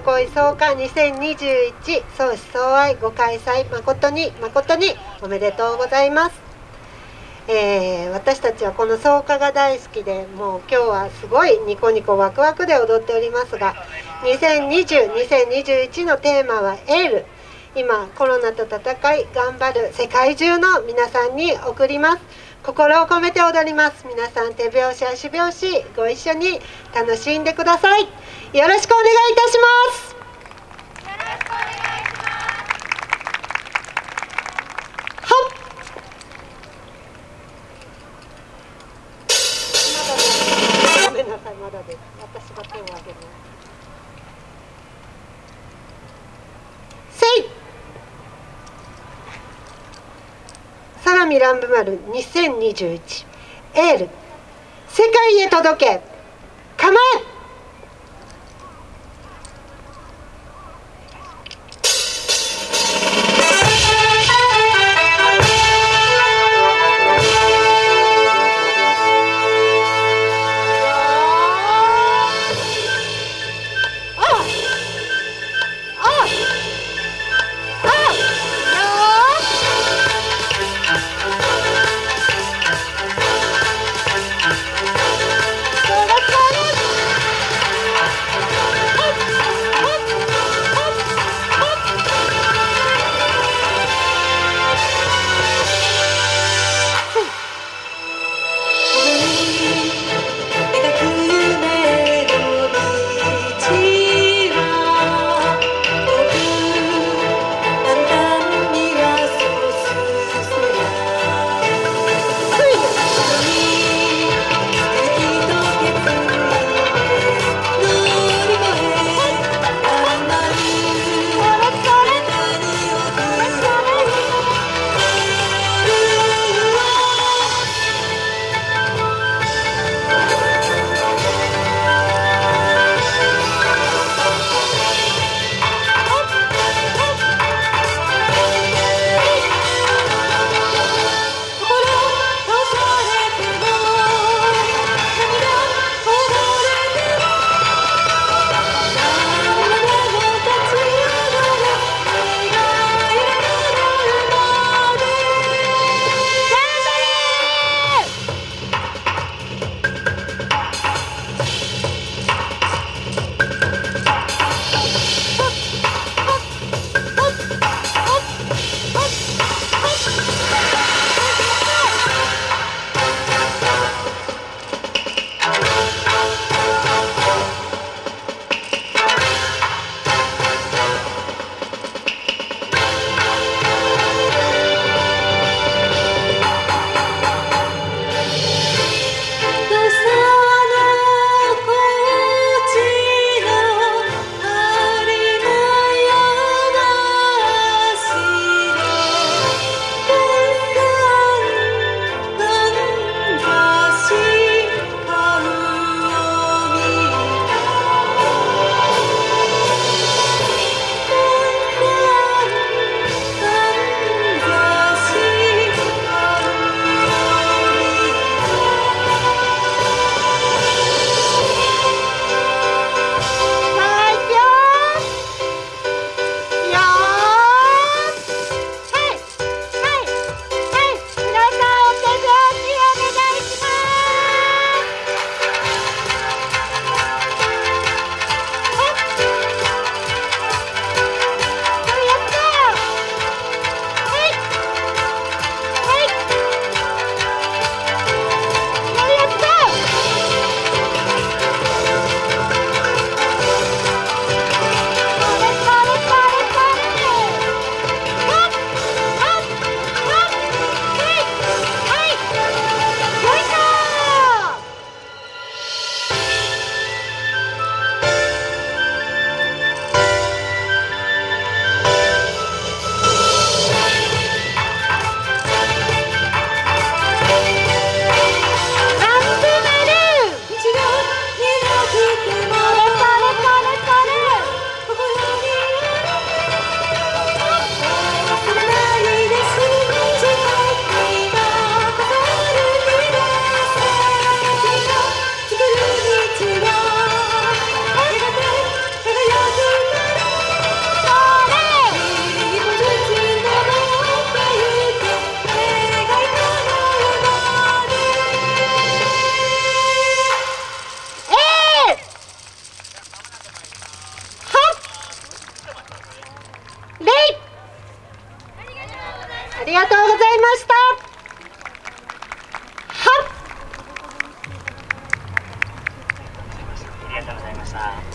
恋総会2021相思相愛ご開催誠に誠におめでとうございます、えー、私たちはこの草加が大好きでもう今日はすごいニコニコワクワクで踊っておりますが2020-2021のテーマはエール。今コロナと戦い頑張る世界中の皆さんに送ります。心を込めて踊ります。皆さん手拍子足拍子ご一緒に楽しんでください。よろしくお願いいたします。ごめんなさいまだです。私が手を挙げますせい相模乱舞丸2021エール。世界へ届け。構えいました。はっ。ありがとうございました